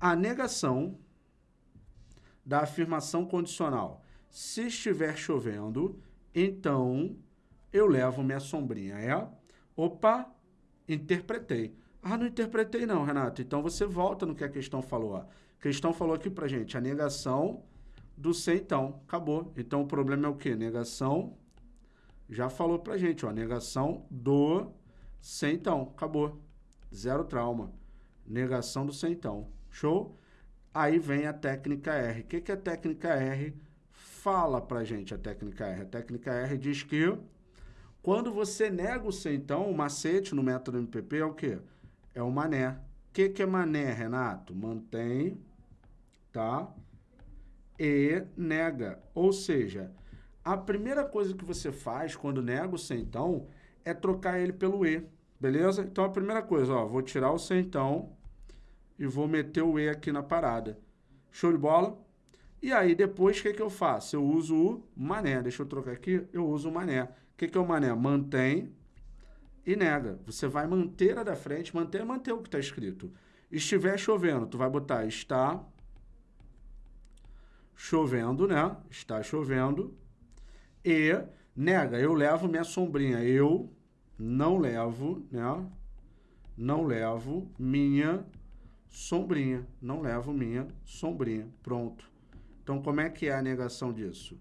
a negação da afirmação condicional. Se estiver chovendo, então eu levo minha sombrinha. É? Opa, interpretei. Ah, não interpretei não, Renato. Então você volta no que a questão falou. A questão falou aqui pra gente, a negação do ser então. Acabou. Então o problema é o quê? Negação, já falou pra gente, ó, negação do ser então. Acabou. Zero trauma. Negação do ser então. Show? Aí vem a técnica R. O que, que a técnica R fala pra gente, a técnica R? A técnica R diz que quando você nega o ser então, o macete no método MPP é o quê? É o mané. O que, que é mané, Renato? Mantém, tá? E nega. Ou seja, a primeira coisa que você faz quando nega o ser então é trocar ele pelo E, beleza? Então a primeira coisa, ó, vou tirar o ser então e vou meter o E aqui na parada. Show de bola? E aí, depois, o que, que eu faço? Eu uso o mané. Deixa eu trocar aqui. Eu uso o mané. O que, que é o mané? Mantém e nega. Você vai manter a da frente, manter, manter o que está escrito. Estiver chovendo, tu vai botar está chovendo, né? Está chovendo. E nega, eu levo minha sombrinha. Eu não levo, né? Não levo minha sombrinha. Não levo minha sombrinha. Pronto. Então, como é que é a negação disso?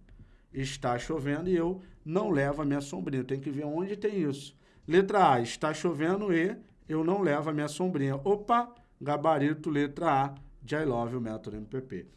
Está chovendo e eu não levo a minha sombrinha. Tem que ver onde tem isso. Letra A, está chovendo e eu não levo a minha sombrinha. Opa, gabarito letra A de I Love o método MPP.